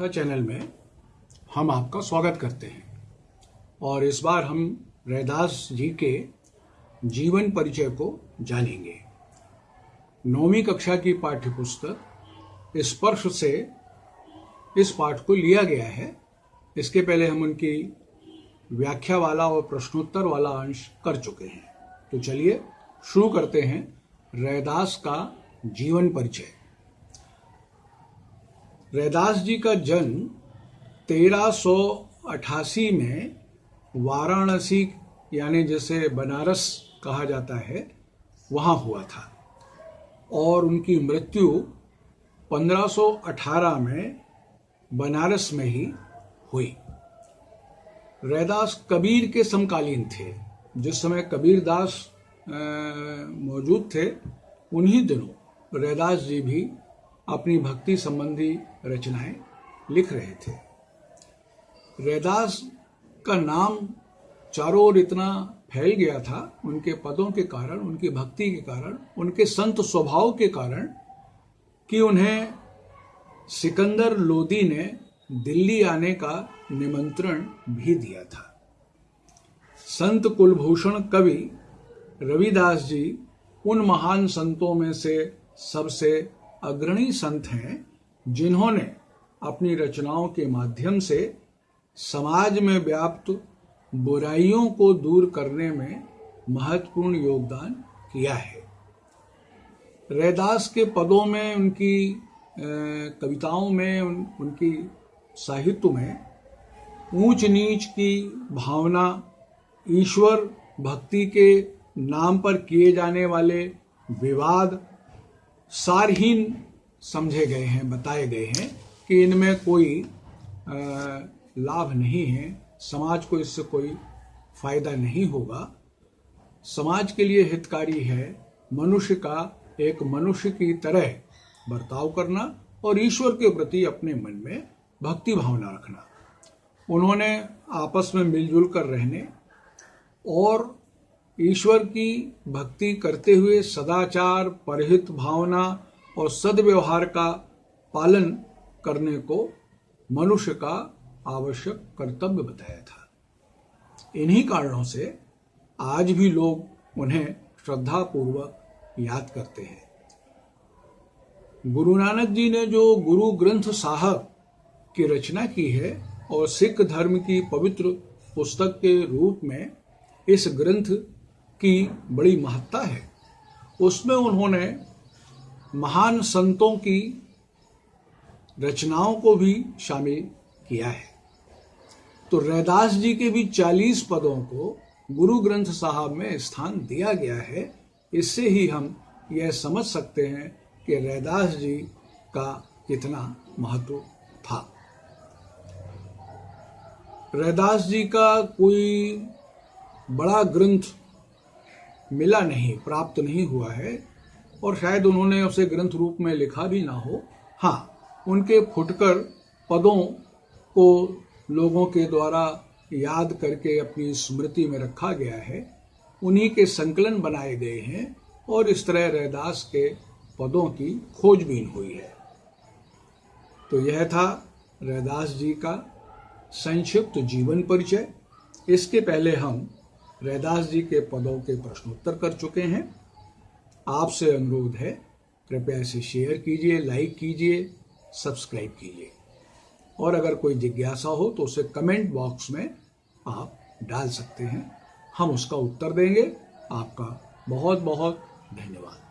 का चैनल में हम आपका स्वागत करते हैं। और इस बार हम रैदास जी के जीवन परिचय को जानेंगे। नौवीं कक्षा की पाठ्य पुस्तक स्पर्श से इस पाठ को लिया गया है। इसके पहले हम उनकी व्याख्या वाला और प्रश्नोत्तर वाला अंश कर चुके हैं। तो चलिए शुरू करते हैं रैदास का जीवन परिचय। रैदास जी का जन्म तेरह सौ अठासी में वाराणसी, यानी जैसे बनारस कहा जाता है, वहाँ हुआ था। और उनकी मृत्यु 1518 में बनारस में ही हुई। रैदास कबीर के समकालीन थे। जिस समय कबीर दास मौजूद थे, उन्हीं दिनों रैदास जी भी अपनी भक्ति संबंधी रचनाएँ लिख रहे थे। रैदास का नाम चारों ओर इतना फैल गया था, उनके पदों के कारण, उनकी भक्ति के कारण, उनके संत स्वभाव के कारण, कि उन्हें सिकंदर लोदी ने दिल्ली आने का निमंत्रण भी दिया था। संत कुलभूषण कवि रविदास जी उन महान संतों में से सबसे अग्रणी संत हैं जिन्होंने अपनी रचनाओं के माध्यम से समाज में व्याप्त बुराइयों को दूर करने में महत्वपूर्ण योगदान किया है। रैदास के पदों में उनकी कविताओं में उन, उनकी साहित्य में ऊंच नीच की भावना ईश्वर भक्ति के नाम पर किए जाने वाले विवाद सारहीन समझे गए हैं, बताए गए हैं कि इनमें कोई लाभ नहीं है। समाज को इससे कोई फ़ायदा नहीं होगा। समाज के लिए हितकारी है। मनुष्य का एक मनुष्य की तरह बर्ताव करना और ईश्वर के प्रति अपने मन में भक्ति भावना रखना। उन्होंने आपस में मिलजुल कर रहने और ईश्वर की भक्ति करते हुए सदाचार, परहित भावना और सदव्यवहार का पालन करने को मनुष्य का आवश्यक कर्तव्य बताया था। इन्हीं कारणों से आज भी लोग उन्हें श्रद्धा पूर्वक याद करते हैं। गुरु नानक जी ने जो गुरु ग्रंथ साहब की रचना की है और सिख धर्म की पवित्र पुस्तक के रूप में इस ग्रंथ की बड़ी महत्ता है। उसमें उन्होंने महान संतों की रचनाओं को भी शामिल किया है। तो रैदास जी के भी चालीस पदों को गुरु ग्रंथ साहब में स्थान दिया गया है, इससे ही हम यह समझ सकते हैं कि रैदास जी का कितना महत्व था। रैदास जी का कोई बड़ा ग्रंथ मिला नहीं, प्राप्त नहीं हुआ है और शायद उन्होंने उसे ग्रंथ रूप में लिखा भी ना हो। हाँ उनके फुटकर पदों को लोगों के द्वारा याद करके अपनी स्मृति में रखा गया है। उन्हीं के संकलन बनाए गए हैं और इस तरह रैदास के पदों की खोजबीन हुई है। तो यह था रैदास जी का संक्षिप्त जीवन परिचय। इसके पहले हम रैदास जी के पदों के प्रश्नोत्तर कर चुके हैं। आपसे अनुरोध है, कृपया इसे शेयर कीजिए लाइक कीजिए सब्सक्राइब कीजिए। और अगर कोई जिज्ञासा हो तो उसे कमेंट बॉक्स में आप डाल सकते हैं। हम उसका उत्तर देंगे। आपका बहुत बहुत धन्यवाद।